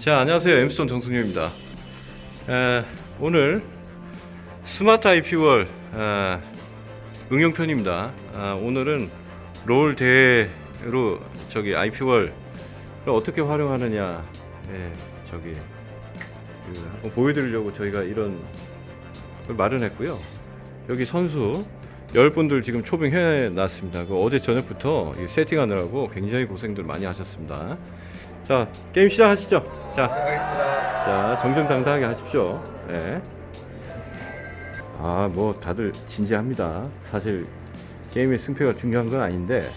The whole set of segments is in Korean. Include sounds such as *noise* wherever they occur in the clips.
자 안녕하세요. 엠스톤 정승유입니다. 에, 오늘 스마트 IP월 아, 응용편입니다. 아, 오늘은 롤 대회로 저기 IP월을 어떻게 활용하느냐 예, 저기 그 보여드리려고 저희가 이런 걸 마련했고요. 여기 선수 10분들 지금 초빙해 놨습니다. 그 어제 저녁부터 이 세팅하느라고 굉장히 고생들 많이 하셨습니다 자 게임 시작하시죠. 자, 자 정정당당하게 하십시오. 네. 아뭐 다들 진지합니다. 사실 게임의 승패가 중요한 건 아닌데.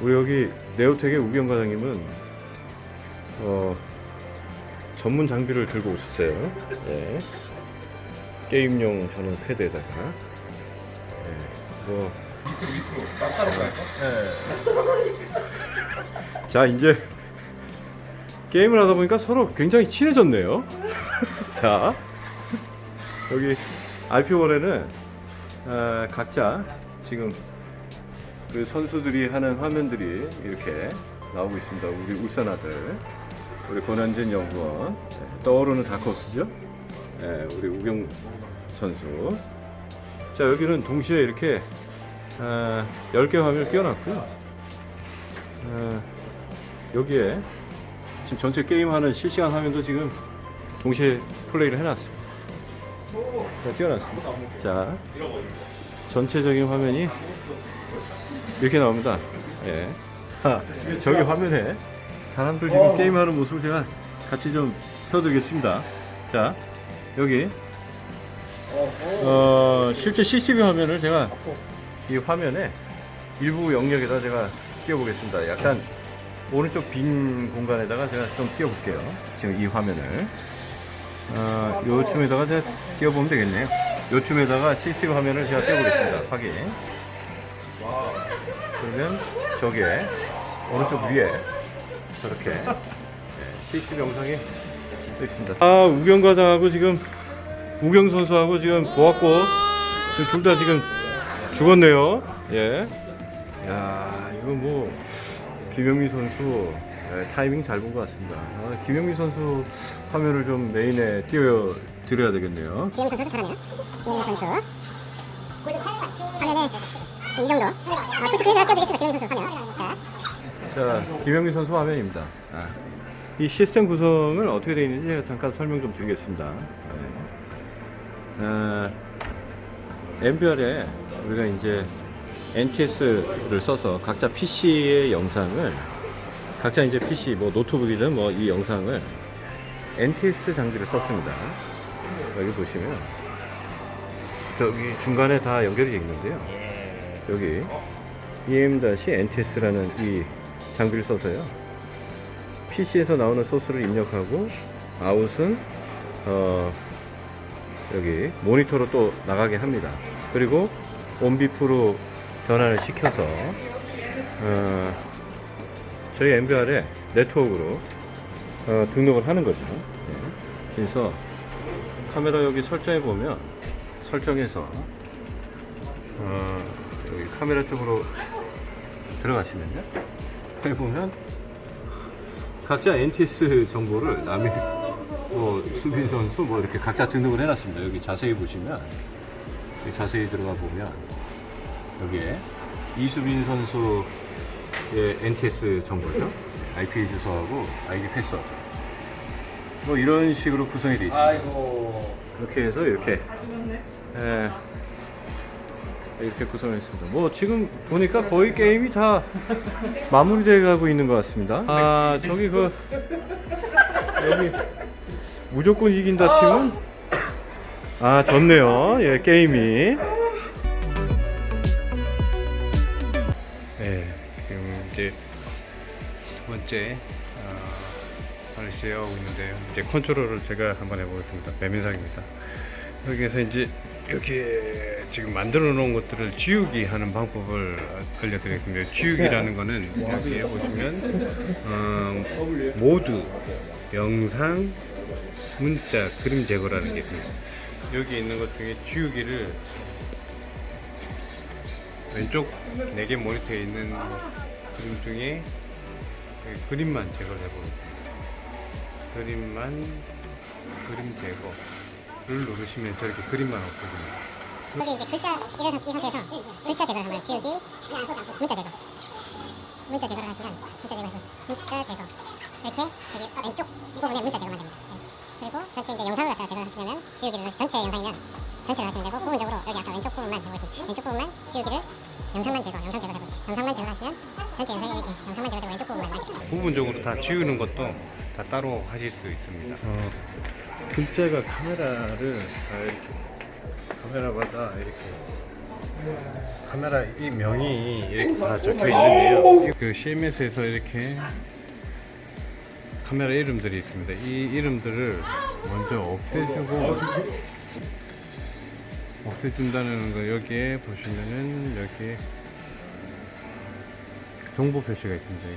우리 여기 네오텍의 우경 과장님은 어, 전문 장비를 들고 오셨어요. 네. 게임용 전용 패드에다가. 네. 뭐 자 이제 게임을 하다 보니까 서로 굉장히 친해졌네요. *laughs* 자 여기 RP1에는 아, 각자 지금 그 선수들이 하는 화면들이 이렇게 나오고 있습니다. 우리 울산 아들, 우리 권한진 연구원, 네, 떠오르는 다커스죠. 네, 우리 우경 선수. 자 여기는 동시에 이렇게 아, 10개 화면을 띄워놨고요. 아, 여기에 지금 전체 게임하는 실시간 화면도 지금 동시에 플레이를 해놨습니다. 자, 띄워놨습니다. 자, 전체적인 화면이 이렇게 나옵니다. 예. 아, 저기 화면에 사람들 지금 게임하는 모습을 제가 같이 좀 펴드리겠습니다. 자, 여기 어, 실제 CCTV 화면을 제가 이 화면에 일부 영역에다 제가 띄워보겠습니다. 약간 오른쪽 빈 공간에다가 제가 좀 띄워볼게요. 지금 이 화면을. 어, 요쯤에다가 제가 띄워보면 되겠네요. 요쯤에다가 CCTV 화면을 제가 띄워보겠습니다. 확인. 그러면 저기에 오른쪽 위에 저렇게 네, CCTV 영상이 떠 있습니다. 아, 우경 과장하고 지금 우경 선수하고 지금 보았고 둘 다 지금 죽었네요. 예. 야, 이거 뭐 김영미 선수 네, 타이밍 잘 본 것 같습니다. 아, 김영미 선수 화면을 좀 메인에 띄워 드려야 되겠네요. 김영 선수 잘하네요. 김영 선수. 화면에 이 정도. 아, 풀스크린에 띄워드리겠습니다. 김영 선수 화면. 자, 자, 김영미 선수 화면입니다. 아, 이 시스템 구성을 어떻게 되어 있는지 제가 잠깐 설명 좀 드리겠습니다. 네. 아, MBR에 우리가 이제 NTS를 써서 각자 PC의 영상을 각자 이제 PC 뭐 노트북이든 뭐 이 영상을 NTS 장비를 썼습니다. 여기 보시면 저기 중간에 다 연결이 되어 있는데요. 여기 em-nts라는 이 장비를 써서요. PC에서 나오는 소스를 입력하고 아웃은 어, 여기 모니터로 또 나가게 합니다. 그리고 온비프로 변환을 시켜서 어, 저희 MBR에 네트워크로 어, 등록을 하는 거죠. 네. 그래서 카메라 여기 설정해 보면 설정해서 어, 여기 카메라 쪽으로 들어가시면요. 해보면 각자 NTS 정보를 남이 뭐 수빈 선수 뭐 이렇게 각자 등록을 해놨습니다. 여기 자세히 보시면 자세히 들어가 보면 여기에 이수빈 선수의 NTS 정보죠. IP 주소하고 아이디 패스워드. 뭐 이런 식으로 구성이 되어 있습니다. 아이고 이렇게 해서 이렇게 예, 이렇게 구성했습니다. 뭐 지금 보니까 거의 게임이 다 마무리돼 가고 있는 것 같습니다. 아 저기 그 *laughs* 여기 무조건 이긴다 팀은 아 졌네요. 예 게임이. 네 지금 이제 두 번째 어, 판을 시작하고 있는데요. 이제 컨트롤을 제가 한번 해보겠습니다. 배민상입니다. 여기에서 이제 이렇게 지금 만들어 놓은 것들을 지우기 하는 방법을 알려드리겠습니다. 지우기라는 거는 여기에 보시면 어, 모두 영상 문자 그림 제거라는 게 있습니다 여기 있는 것 중에 지우기를 왼쪽 4개 모니터에 있는 그림 중에 그 그림만 제거를 해보겠습니다. 그림만 그림 제거를 누르시면 저렇게 그림만 없어집니다. 여기 이제 글자 이런 이 상태에서 글자 제거를 하면 지우기 문자 제거 문자 제거를 하시면 문자 제거해서 문자 제거 이렇게 왼쪽 이 부분에 문자 제거만 됩니다 네. 그리고 전체 이제 영상을 갖다가 제거를 하시려면 지우기를 전체 영상이면 전체를 하시면 되고 부분적으로 여기 아까 왼쪽 부분만 되고 있습니다 왼쪽 부분만 지우기를 영상만 제거 영상 제거를 해볼게요 영상만 제거 하시면 전체 영상이 이렇게 영상만 제거되고 왼쪽 부분만 남게 됩니다 부분적으로 다 지우는 것도 다 따로 하실 수 있습니다. 어, 글자가 카메라를 다 이렇게 카메라마다 이렇게 카메라 이 명이 이렇게 다 적혀 있는데요. 그 CMS에서 이렇게 카메라 이름들이 있습니다. 이 이름들을 먼저 없애주고 없애준다는 거 여기에 보시면은 여기에 정보 표시가 있습니다.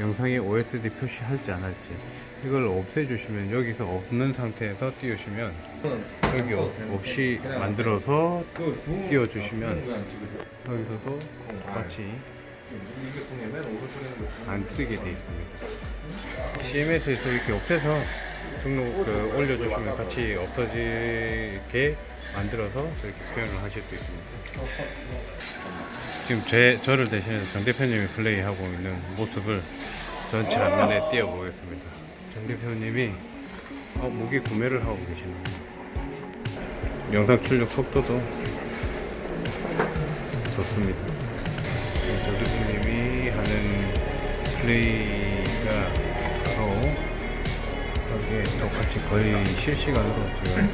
영상에 OSD 표시할지 안 할지 이걸 없애주시면 여기서 없는 상태에서 띄우시면 여기 없- 없이 만들어서 띄워주시면 여기서도 똑같이 안 뜨게 돼 있습니다. CMS에서 이렇게 없애서 등록 그 올려주시면 같이 없어지게 만들어서 이렇게 표현을 하실 수 있습니다. 지금 제 저를 대신해서 정 대표님이 플레이하고 있는 모습을 전체 화면에 띄워보겠습니다. 정 대표님이 어, 무기 구매를 하고 계시네요. 영상 출력 속도도 좋습니다. 정 대표님이 하는 플레이가 바로 여기에 똑같이 거의 실시간으로 지금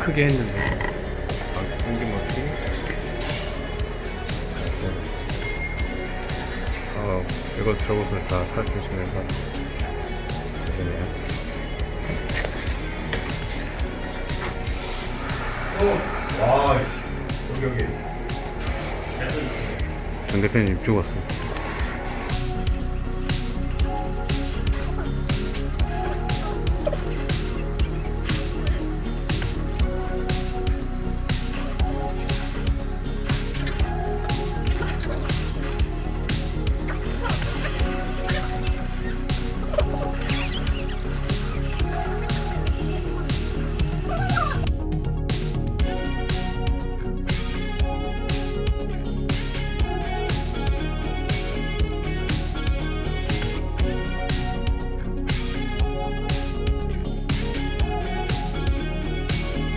크게 했는데 아, 끊김없이. 어, 이것저것을 다 살펴주시면서. 되네요. 정 대표님 죽었습니다.